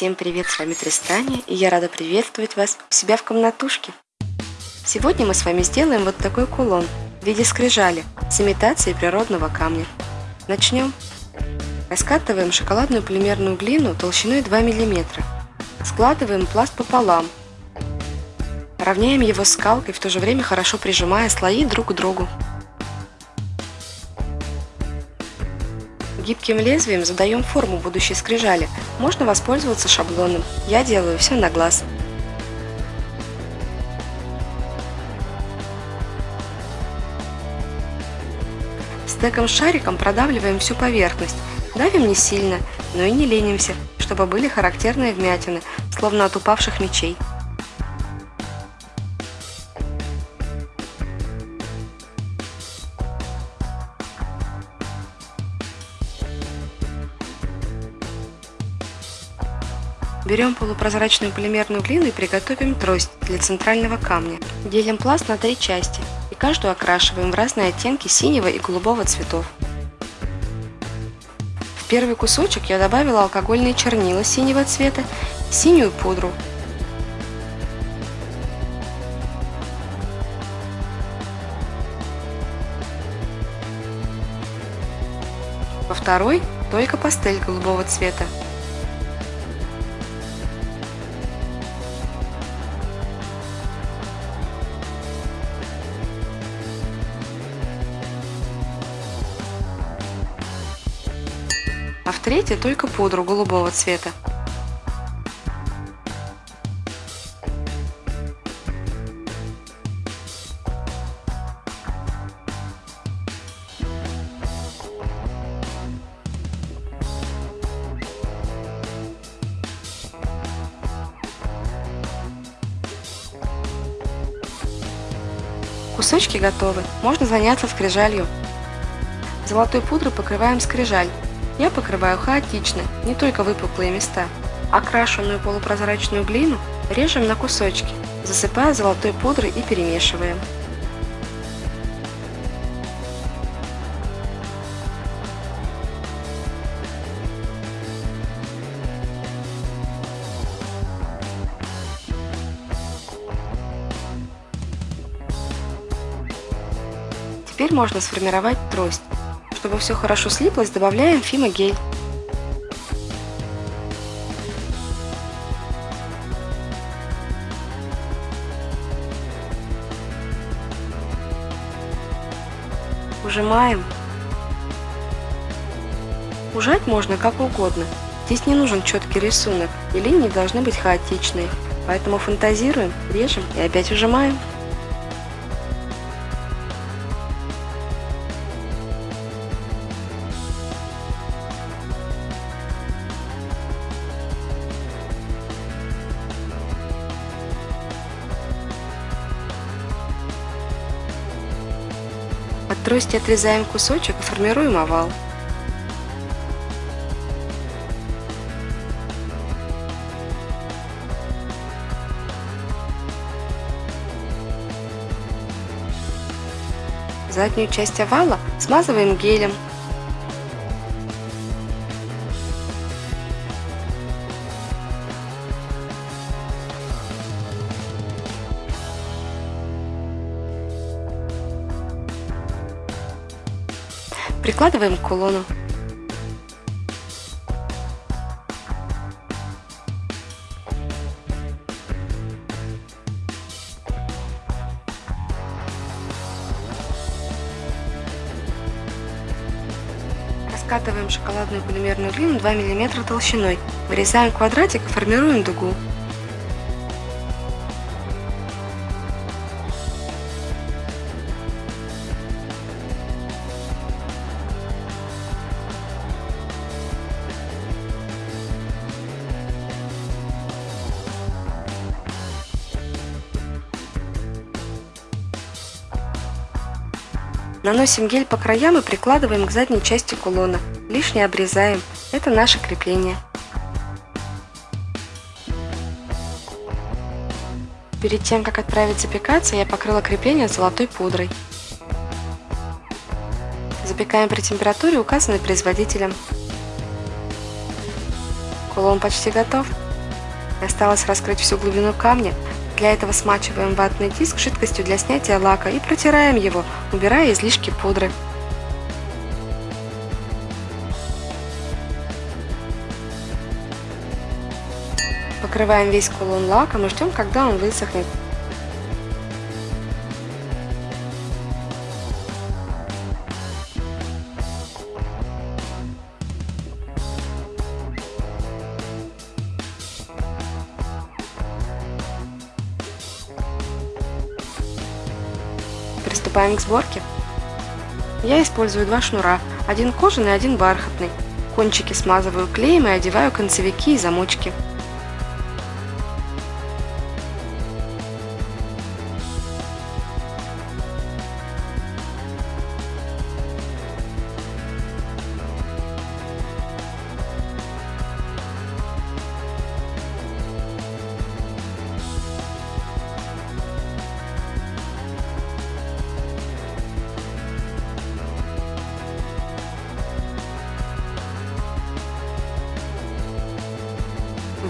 Всем привет, с вами Тристания, и я рада приветствовать вас у себя в комнатушке. Сегодня мы с вами сделаем вот такой кулон в виде скрижали с имитацией природного камня. Начнем. Раскатываем шоколадную полимерную глину толщиной 2 мм. Складываем пласт пополам. Равняем его скалкой, в то же время хорошо прижимая слои друг к другу. Гибким лезвием задаем форму будущей скрижали. Можно воспользоваться шаблоном. Я делаю все на глаз. Стеком-шариком продавливаем всю поверхность. Давим не сильно, но и не ленимся, чтобы были характерные вмятины, словно от упавших мечей. Берем полупрозрачную полимерную глину и приготовим трость для центрального камня. Делим пласт на три части и каждую окрашиваем в разные оттенки синего и голубого цветов. В первый кусочек я добавила алкогольные чернила синего цвета и синюю пудру. Во второй только пастель голубого цвета. А в третьей только пудру голубого цвета. Кусочки готовы, можно заняться скрижалью. Золотой пудрой покрываем скрижаль я покрываю хаотично, не только выпуклые места. Окрашенную полупрозрачную глину режем на кусочки, засыпая золотой пудрой и перемешиваем. Теперь можно сформировать трость. Чтобы все хорошо слиплось, добавляем фимогель. Ужимаем. Ужать можно как угодно. Здесь не нужен четкий рисунок, и линии должны быть хаотичные. Поэтому фантазируем, режем и опять ужимаем. От трости отрезаем кусочек и формируем овал. Заднюю часть овала смазываем гелем Прикладываем к кулону. Раскатываем шоколадную полимерную глину 2 мм толщиной. Вырезаем квадратик и формируем дугу. Наносим гель по краям и прикладываем к задней части кулона. Лишнее обрезаем. Это наше крепление. Перед тем, как отправить запекаться, я покрыла крепление золотой пудрой. Запекаем при температуре, указанной производителем. Кулон почти готов. Осталось раскрыть всю глубину камня. Для этого смачиваем ватный диск жидкостью для снятия лака и протираем его, убирая излишки пудры. Покрываем весь кулон лаком и ждем, когда он высохнет. Приступаем к сборке. Я использую два шнура, один кожаный, один бархатный. Кончики смазываю клеем и одеваю концевики и замочки.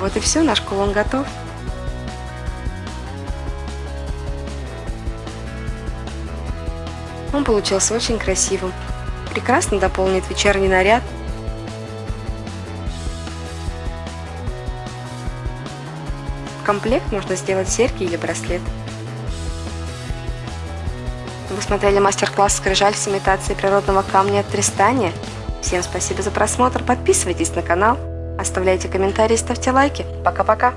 Вот и все, наш кулон готов. Он получился очень красивым. Прекрасно дополнит вечерний наряд. В комплект можно сделать серьги или браслет. Вы смотрели мастер-класс «Скрижаль с имитацией природного камня от Тристания». Всем спасибо за просмотр, подписывайтесь на канал. Оставляйте комментарии, ставьте лайки. Пока-пока.